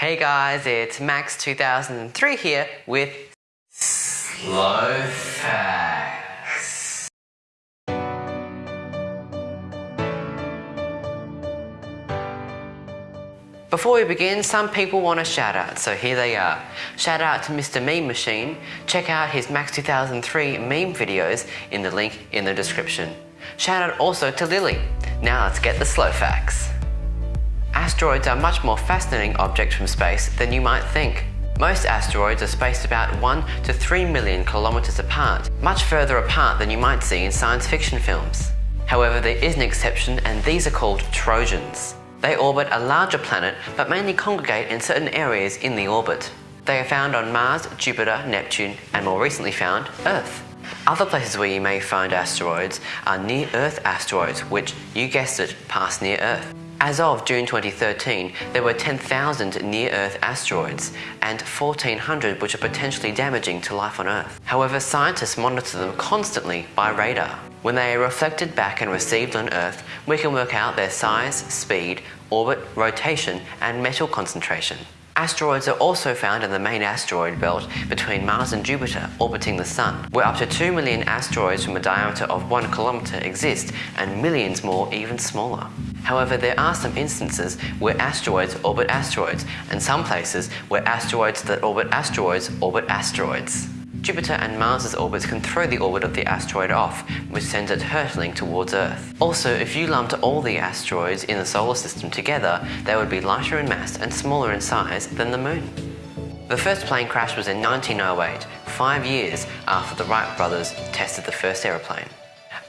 Hey guys, it's Max2003 here with Slow Facts. Before we begin, some people want a shout out, so here they are. Shout out to Mr. Meme Machine. Check out his Max2003 meme videos in the link in the description. Shout out also to Lily. Now let's get the slow facts. Asteroids are much more fascinating objects from space than you might think. Most asteroids are spaced about 1 to 3 million kilometers apart, much further apart than you might see in science fiction films. However, there is an exception and these are called Trojans. They orbit a larger planet but mainly congregate in certain areas in the orbit. They are found on Mars, Jupiter, Neptune, and more recently found Earth. Other places where you may find asteroids are near-Earth asteroids, which, you guessed it, pass near Earth. As of June 2013, there were 10,000 near-Earth asteroids and 1,400 which are potentially damaging to life on Earth. However, scientists monitor them constantly by radar. When they are reflected back and received on Earth, we can work out their size, speed, orbit, rotation, and metal concentration. Asteroids are also found in the main asteroid belt between Mars and Jupiter orbiting the Sun, where up to 2 million asteroids from a diameter of 1 kilometer exist and millions more even smaller. However, there are some instances where asteroids orbit asteroids and some places where asteroids that orbit asteroids orbit asteroids. Jupiter and Mars's orbits can throw the orbit of the asteroid off, which sends it hurtling towards Earth. Also, if you lumped all the asteroids in the solar system together, they would be lighter in mass and smaller in size than the Moon. The first plane crash was in 1908, five years after the Wright brothers tested the first aeroplane.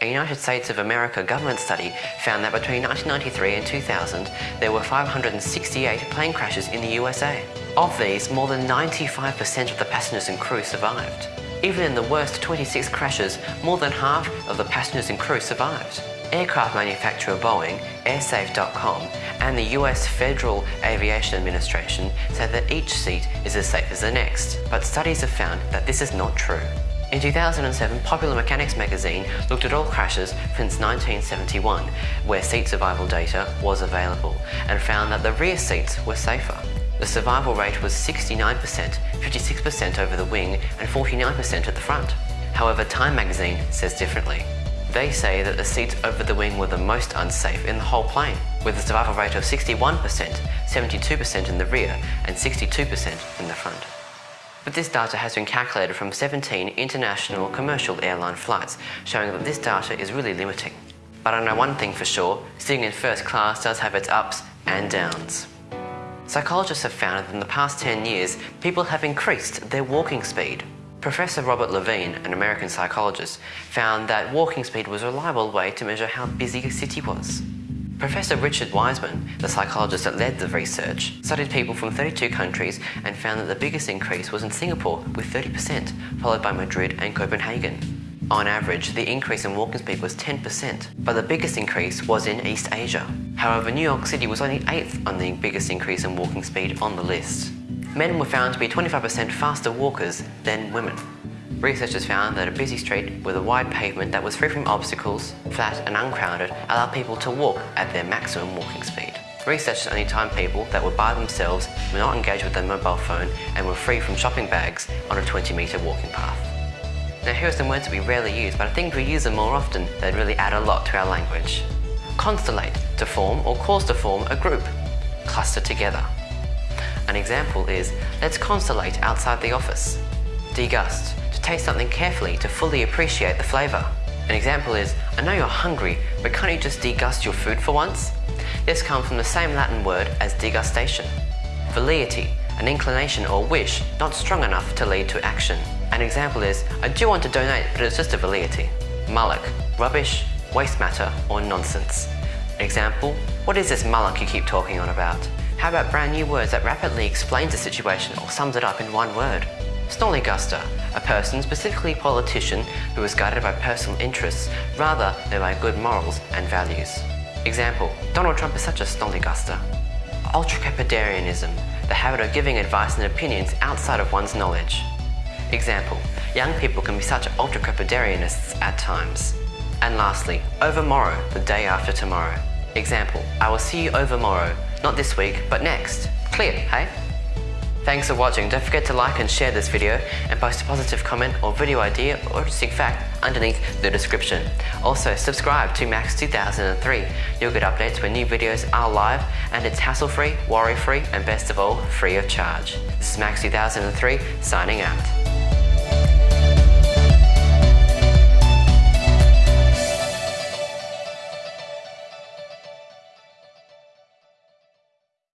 A United States of America government study found that between 1993 and 2000, there were 568 plane crashes in the USA. Of these, more than 95% of the passengers and crew survived. Even in the worst 26 crashes, more than half of the passengers and crew survived. Aircraft manufacturer Boeing, Airsafe.com, and the US Federal Aviation Administration say that each seat is as safe as the next, but studies have found that this is not true. In 2007, Popular Mechanics magazine looked at all crashes since 1971, where seat survival data was available, and found that the rear seats were safer. The survival rate was 69%, 56% over the wing, and 49% at the front. However, Time magazine says differently. They say that the seats over the wing were the most unsafe in the whole plane, with a survival rate of 61%, 72% in the rear, and 62% in the front. But this data has been calculated from 17 international commercial airline flights, showing that this data is really limiting. But I know one thing for sure, sitting in first class does have its ups and downs. Psychologists have found that in the past 10 years, people have increased their walking speed. Professor Robert Levine, an American psychologist, found that walking speed was a reliable way to measure how busy a city was. Professor Richard Wiseman, the psychologist that led the research, studied people from 32 countries and found that the biggest increase was in Singapore with 30%, followed by Madrid and Copenhagen. On average, the increase in walking speed was 10%, but the biggest increase was in East Asia. However, New York City was only 8th on the biggest increase in walking speed on the list. Men were found to be 25% faster walkers than women. Researchers found that a busy street with a wide pavement that was free from obstacles, flat and uncrowded, allowed people to walk at their maximum walking speed. Researchers only timed people that were by themselves, were not engaged with their mobile phone, and were free from shopping bags on a 20 metre walking path. Now here are some words that we rarely use, but I think if we use them more often, they'd really add a lot to our language. Constellate, to form or cause to form a group. Cluster together. An example is, let's constellate outside the office. Degust, to taste something carefully to fully appreciate the flavour. An example is, I know you're hungry, but can't you just degust your food for once? This comes from the same Latin word as degustation. Velleity, an inclination or wish not strong enough to lead to action. An example is, I do want to donate, but it's just a velleity. Mullock, rubbish, waste matter, or nonsense. An example, what is this mullock you keep talking on about? How about brand new words that rapidly explains a situation or sums it up in one word? Snollyguster, a person, specifically politician, who is guided by personal interests rather than by good morals and values. Example, Donald Trump is such a snollyguster. Ultracrepidarianism, the habit of giving advice and opinions outside of one's knowledge. Example, young people can be such ultra-crepidarianists at times. And lastly, overmorrow, the day after tomorrow. Example, I will see you overmorrow, not this week, but next. Clear, hey? Thanks for watching. Don't forget to like and share this video and post a positive comment or video idea or interesting fact underneath the description. Also, subscribe to Max 2003. You'll get updates when new videos are live and it's hassle-free, worry-free and best of all, free of charge. This is Max 2003 signing out.